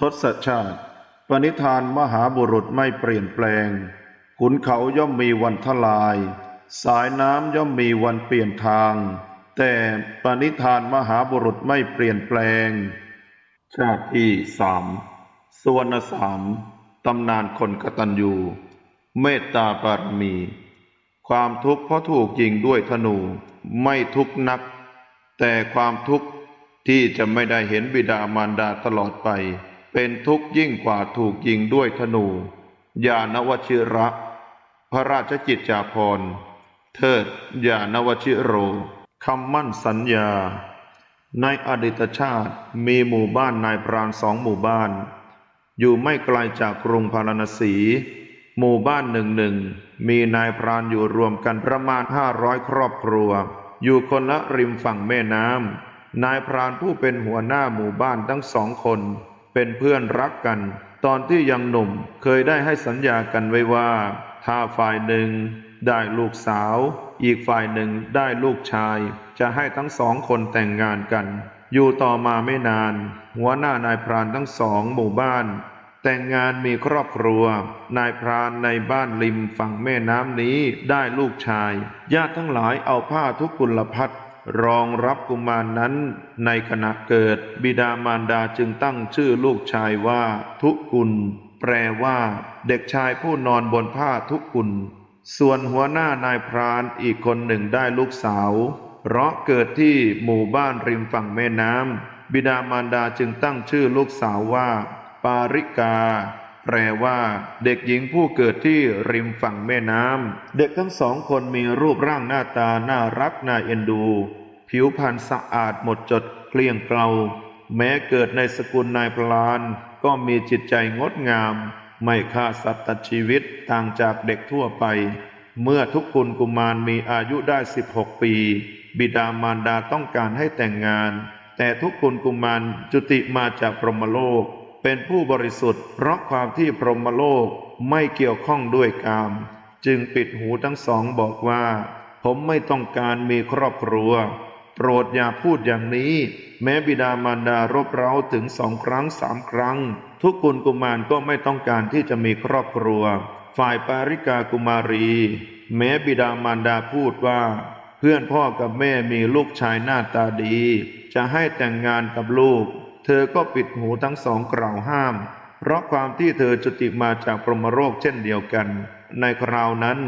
ทศชาติ ปณิธานมหาบุรุษไม่เปลี่ยนแปลง ขุนเขาย่อมมีวันทลาย สายน้ำย่อมมีวันเปลี่ยนทาง แต่ปณิธานมหาบุรุษไม่เปลี่ยนแปลง ชาติที่สามสวรรณสามตำนานคนกตัญญู เมตตาบารมี ความทุกข์เพราะถูกยิงด้วยธนูไม่ทุกข์นัก แต่ความทุกข์ที่จะไม่ได้เห็นบิดามารดาตลอดไป เป็นทุกข์ยิ่งกว่าถูกยิงด้วยธนู ยานวชิระ พระราชกิจจาภรณ์เทิดยานวชิโรคำมั่นสัญญา ในอดีตชาติมีหมู่บ้านนายพรานสองหมู่บ้าน อยู่ไม่ไกลจากกรุงพาราณสี หมู่บ้านหนึ่งหนึ่งมีนายพรานอยู่รวมกันประมาณห้าร้อยครอบครัว อยู่คนละริมฝั่งแม่น้ำนายพรานผู้เป็นหัวหน้าหมู่บ้านทั้งสองคน เป็นเพื่อนรักกัน ตอนที่ยังหนุ่มเคยได้ให้สัญญากันไว้ว่า ถ้าฝ่ายหนึ่งได้ลูกสาว อีกฝ่ายหนึ่งได้ลูกชาย จะให้ทั้งสองคนแต่งงานกัน อยู่ต่อมาไม่นาน หัวหน้านายพรานทั้งสองหมู่บ้าน แต่งงานมีครอบครัว นายพรานในบ้านริมฝั่งแม่น้ำนี้ได้ลูกชาย ญาติทั้งหลายเอาผ้าทุกกุลพัด รองรับกุมารนนั้นในขณะเกิด บิดามารดาจึงตั้งชื่อลูกชายว่า ทุกุล แปลว่า เด็กชายผู้นอนบนผ้าทุกุล ส่วนหัวหน้านายพรานอีกคนหนึ่งได้ลูกสาว เพราะเกิดที่หมู่บ้านริมฝั่งแม่น้ำบิดามารดาจึงตั้งชื่อลูกสาวว่า ปาริกา แปลว่าเด็กหญิงผู้เกิดที่ริมฝั่งแม่น้ำ เด็กทั้งสองคนมีรูปร่างหน้าตาน่ารักน่าเอ็นดู ผิวพรรณสะอาดหมดจดเกลี้ยงเกลา แม้เกิดในสกุลนายพลาน ก็มีจิตใจงดงาม ไม่ฆ่าสัตว์ตัดชีวิตต่างจากเด็กทั่วไป เมื่อทุกคุณกุมารมีอายุได้ 16 ปี บิดามารดาต้องการให้แต่งงาน แต่ทุกคุณกุมารจุติมาจากพรหมโลก เป็นผู้บริสุทธิ์ เพราะความที่พรหมโลกไม่เกี่ยวข้องด้วยกาม จึงปิดหูทั้งสองบอกว่า ผมไม่ต้องการมีครอบครัว โปรดอย่าพูดอย่างนี้ แม้บิดามารดารบเร้าถึงสองครั้งสามครั้ง ทุกคุณกุมารก็ไม่ต้องการที่จะมีครอบครัว ฝ่ายปาริกากุมารี แม้บิดามารดาพูดว่า เพื่อนพ่อกับแม่มีลูกชายหน้าตาดี จะให้แต่งงานกับลูก เธอก็ปิดหูทั้งสองกล่าวห้าม เพราะความที่เธอจุติมาจากพรหมโลกเช่นเดียวกัน ในคราวนั้น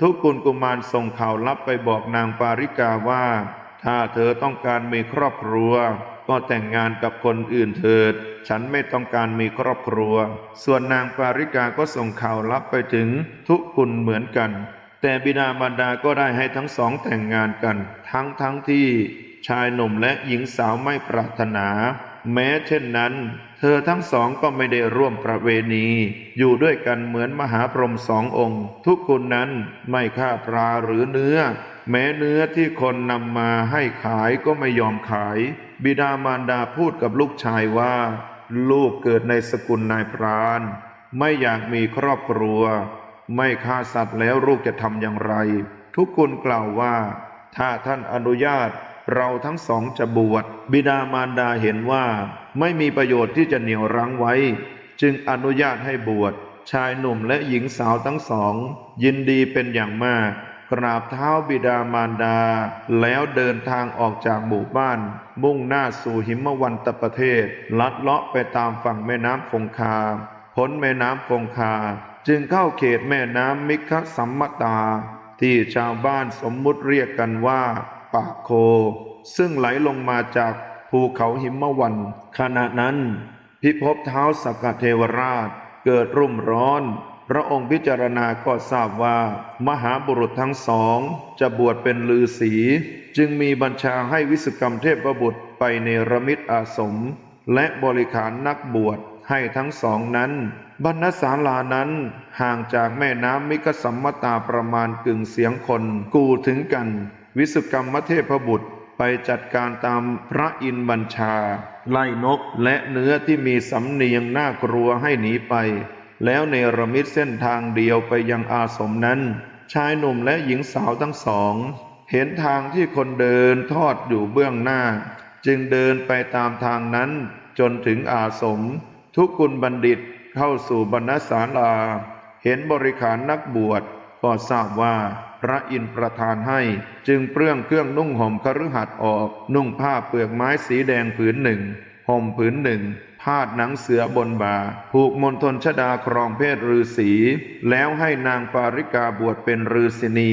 ทุกคุณกุมารส่งข่าวลับไปบอกนางปาริกาว่า ถ้าเธอต้องการมีครอบครัว ก็แต่งงานกับคนอื่นเถิด ฉันไม่ต้องการมีครอบครัว ส่วนนางปาริกาก็ส่งข่าวลับไปถึงทุกคุณเหมือนกัน แต่บิดามารดาก็ได้ให้ทั้งสองแต่งงานกัน ทั้งทั้งที่ชายหนุ่มและหญิงสาวไม่ปรารถนา แม้เช่นนั้น เธอทั้งสองก็ไม่ได้ร่วมประเวณี อยู่ด้วยกันเหมือนมหาพรหมสององค์ ทุกคนนั้นไม่ฆ่าปลาหรือเนื้อ แม้เนื้อที่คนนำมาให้ขายก็ไม่ยอมขาย บิดามารดาพูดกับลูกชายว่า ลูกเกิดในสกุลนายพราน ไม่อยากมีครอบครัว ไม่ฆ่าสัตว์แล้วลูกจะทำอย่างไร ทุกคนกล่าวว่า ถ้าท่านอนุญาต เราทั้งสองจะบวชบิดามารดาเห็นว่าไม่มีประโยชน์ที่จะเหนี่ยวรั้งไว้ จึงอนุญาตให้บวชชายหนุ่มและหญิงสาวทั้งสอง ยินดีเป็นอย่างมาก กราบเท้าบิดามารดา แล้วเดินทางออกจากหมู่บ้าน มุ่งหน้าสู่หิมวันตประเทศ ลัดเลาะไปตามฝั่งแม่น้ำคงคาพ้นแม่น้ำคงคา จึงเข้าเขตแม่น้ำมิคสัมมตา ที่ชาวบ้านสมมุติเรียกกันว่า ปากโค ซึ่งไหลลงมาจากภูเขาหิมวัน ขณะนั้น พิภพเท้าสกกเทวราชเกิดรุ่มร้อน พระองค์พิจารณาก็ทราบว่า มหาบุรุษทั้งสอง จะบวชเป็นลือศี จึงมีบัญชาให้วิสุกรรมเทพบุตรไปในระมิตอาสม และบริขารนักบวชให้ทั้งสองนั้น บรรณศาลานั้นห่างจากแม่น้ำมิกสัมมตาประมาณกึ่งเสียงคนกูถึงกัน วิสุกรรมเทพบุตรไปจัดการตามพระอินบัญชา ไล่นกและเนื้อที่มีสำเนียงน่ากลัวให้หนีไป แล้วเนรมิตเส้นทางเดียวไปยังอาสมนั้น ชายหนุ่มและหญิงสาวทั้งสอง เห็นทางที่คนเดินทอดอยู่เบื้องหน้า จึงเดินไปตามทางนั้นจนถึงอาสม ทุกกุลบัณฑิตเข้าสู่บรรณศาลา เห็นบริขารนักบวชก็ทราบว่า พระอินทร์ประทานให้ จึงเปลื้องเครื่องนุ่งห่มคฤหัสถ์ออก นุ่งผ้าเปลือกไม้สีแดงผืนหนึ่งห่มผืนหนึ่งพาดหนังเสือบนบ่า ผูกมนทนชดาครองเพศฤาษี แล้วให้นางปาริกาบวชเป็นฤาษีนี